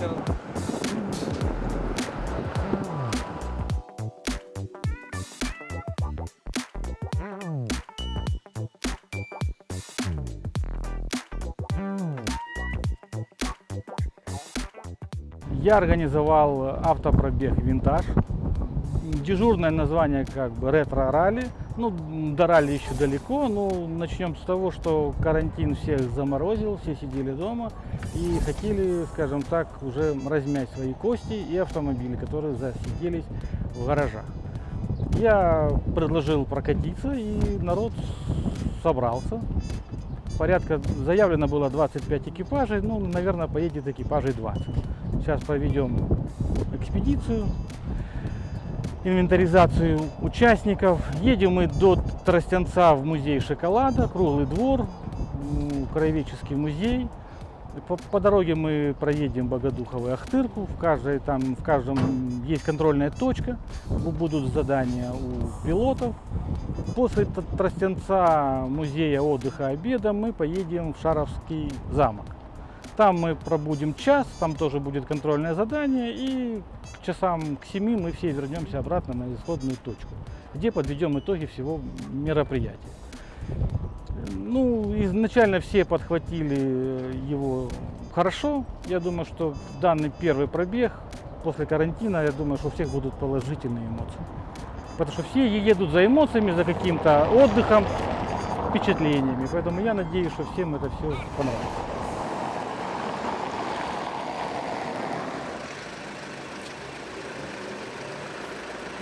ветер. Я организовал автопробег «Винтаж». Дежурное название как бы ретро-ралли. Ну, до ралли еще далеко, но начнем с того, что карантин всех заморозил, все сидели дома и хотели, скажем так, уже размять свои кости и автомобили, которые засиделись в гаражах. Я предложил прокатиться, и народ собрался. Порядка заявлено было 25 экипажей, ну, наверное, поедет экипажей 20. Сейчас проведем экспедицию, инвентаризацию участников. Едем мы до Тростянца в музей шоколада, круглый двор, краеведческий музей. По, по дороге мы проедем Богодухово и Ахтырку. В, каждой, там, в каждом есть контрольная точка. Бу- Будут задания у пилотов. После Тростянца, музея отдыха обеда мы поедем в Шаровский замок. Там мы пробудем час, там тоже будет контрольное задание, и к часам к 7 мы все вернемся обратно на исходную точку, где подведем итоги всего мероприятия. Ну, изначально все подхватили его хорошо. Я думаю, что данный первый пробег после карантина, я думаю, что у всех будут положительные эмоции. Потому что все едут за эмоциями, за каким-то отдыхом, впечатлениями. Поэтому я надеюсь, что всем это все понравится.